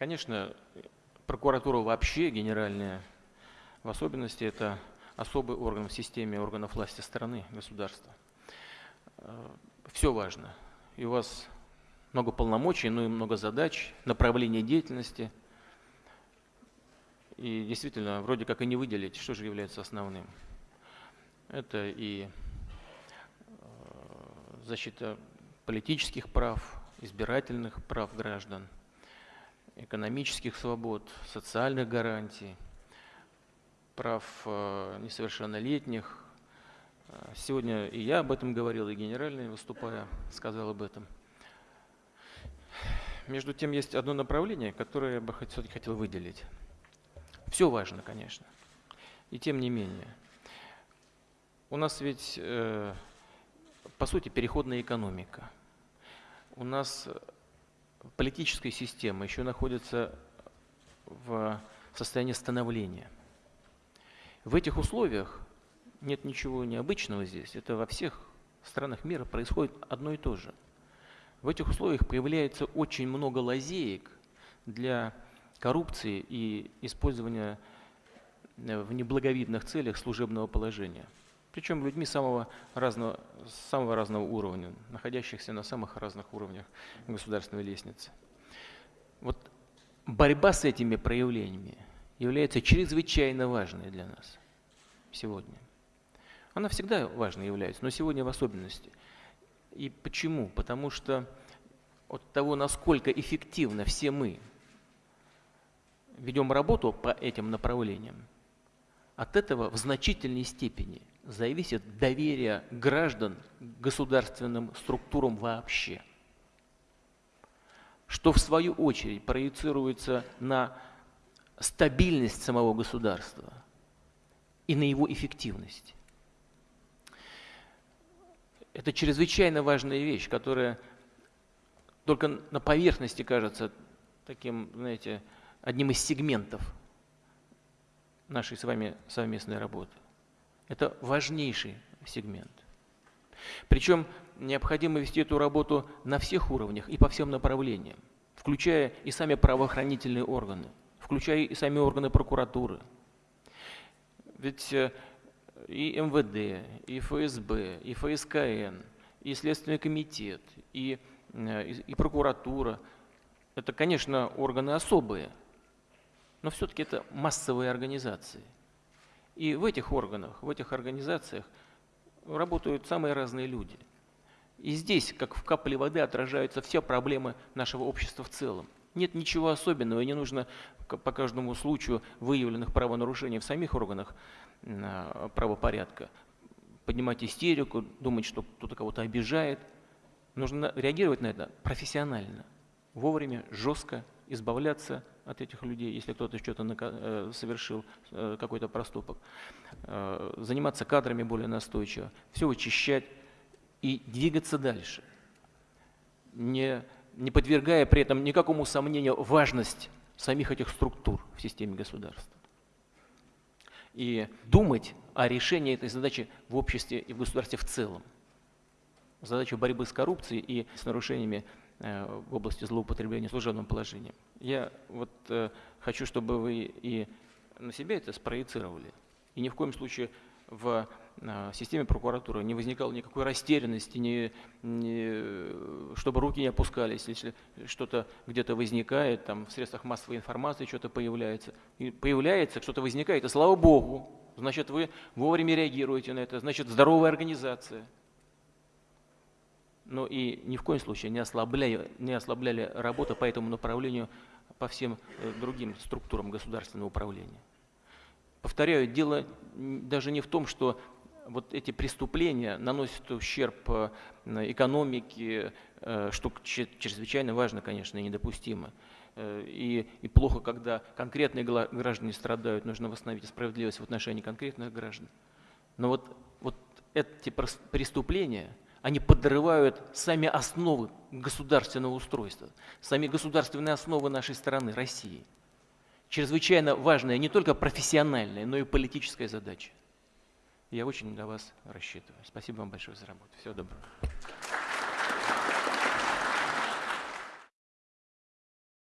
Конечно, прокуратура вообще генеральная, в особенности это особый орган в системе органов власти страны, государства. Все важно. И у вас много полномочий, но и много задач, направления деятельности. И действительно, вроде как и не выделить, что же является основным. Это и э, защита политических прав, избирательных прав граждан, экономических свобод, социальных гарантий, прав э, несовершеннолетних. Э, сегодня и я об этом говорил, и генеральный, выступая, сказал об этом. Между тем, есть одно направление, которое я бы все-таки хотел выделить. Все важно, конечно. И тем не менее. У нас ведь, э, по сути, переходная экономика – у нас политическая система еще находится в состоянии становления. В этих условиях нет ничего необычного здесь. Это во всех странах мира происходит одно и то же. В этих условиях появляется очень много лазеек для коррупции и использования в неблаговидных целях служебного положения – причем людьми самого разного, самого разного уровня, находящихся на самых разных уровнях государственной лестницы. Вот борьба с этими проявлениями является чрезвычайно важной для нас сегодня. Она всегда важной является, но сегодня в особенности. И почему? Потому что от того, насколько эффективно все мы ведем работу по этим направлениям, от этого в значительной степени зависит доверие граждан к государственным структурам вообще, что в свою очередь проецируется на стабильность самого государства и на его эффективность. Это чрезвычайно важная вещь, которая только на поверхности кажется таким, знаете, одним из сегментов нашей с вами совместной работы. Это важнейший сегмент. Причем необходимо вести эту работу на всех уровнях и по всем направлениям, включая и сами правоохранительные органы, включая и сами органы прокуратуры. Ведь э, и МВД, и ФСБ, и ФСКН, и Следственный комитет, и, э, и, и прокуратура – это, конечно, органы особые, но все-таки это массовые организации – и в этих органах, в этих организациях работают самые разные люди. И здесь, как в капле воды, отражаются все проблемы нашего общества в целом. Нет ничего особенного, и не нужно по каждому случаю выявленных правонарушений в самих органах а, правопорядка поднимать истерику, думать, что кто-то кого-то обижает. Нужно реагировать на это профессионально, вовремя, жестко, избавляться от этих людей, если кто-то что-то э, совершил, э, какой-то проступок, э, заниматься кадрами более настойчиво, все вычищать и двигаться дальше, не, не подвергая при этом никакому сомнению важность самих этих структур в системе государства. И думать о решении этой задачи в обществе и в государстве в целом. Задачу борьбы с коррупцией и с нарушениями в области злоупотребления служебным положением. Я вот э, хочу, чтобы вы и на себя это спроецировали. И ни в коем случае в э, системе прокуратуры не возникало никакой растерянности, не, не, чтобы руки не опускались, если что-то где-то возникает, там в средствах массовой информации что-то появляется. И появляется, что-то возникает, и слава Богу, значит вы вовремя реагируете на это, значит здоровая организация – но и ни в коем случае не ослабляли, не ослабляли работу по этому направлению по всем э, другим структурам государственного управления. Повторяю, дело даже не в том, что вот эти преступления наносят ущерб э, экономике, э, что чрезвычайно важно, конечно, и недопустимо. И, и плохо, когда конкретные граждане страдают, нужно восстановить справедливость в отношении конкретных граждан. Но вот, вот эти преступления – они подрывают сами основы государственного устройства, сами государственные основы нашей страны, России. Чрезвычайно важная не только профессиональная, но и политическая задача. Я очень на вас рассчитываю. Спасибо вам большое за работу. Всего доброго.